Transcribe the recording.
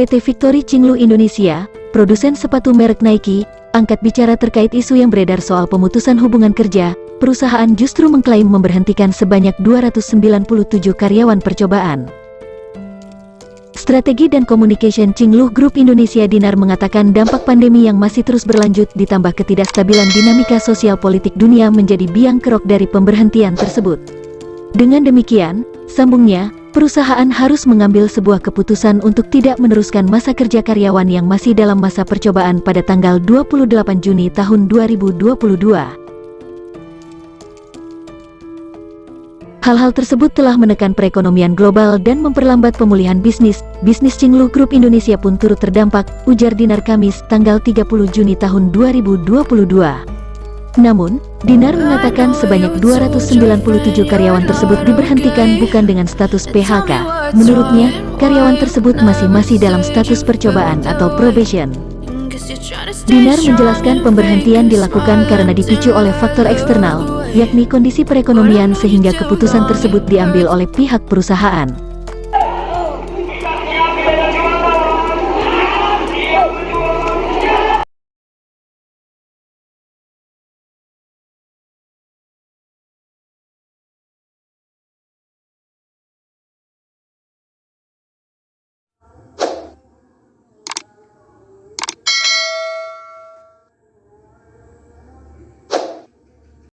PT Victory Cinglu Indonesia, produsen sepatu merek Nike, angkat bicara terkait isu yang beredar soal pemutusan hubungan kerja, perusahaan justru mengklaim memberhentikan sebanyak 297 karyawan percobaan. Strategi dan Communication Cinglu Group Indonesia Dinar mengatakan dampak pandemi yang masih terus berlanjut ditambah ketidakstabilan dinamika sosial politik dunia menjadi biang kerok dari pemberhentian tersebut. Dengan demikian, sambungnya, perusahaan harus mengambil sebuah keputusan untuk tidak meneruskan masa kerja karyawan yang masih dalam masa percobaan pada tanggal 28 Juni tahun 2022. Hal-hal tersebut telah menekan perekonomian global dan memperlambat pemulihan bisnis. Bisnis Cinglu Group Indonesia pun turut terdampak, ujar Dinar Kamis, tanggal 30 Juni tahun 2022. Namun, Dinar mengatakan sebanyak 297 karyawan tersebut diberhentikan bukan dengan status PHK. Menurutnya, karyawan tersebut masih-masih dalam status percobaan atau probation. Dinar menjelaskan pemberhentian dilakukan karena dipicu oleh faktor eksternal, yakni kondisi perekonomian sehingga keputusan tersebut diambil oleh pihak perusahaan.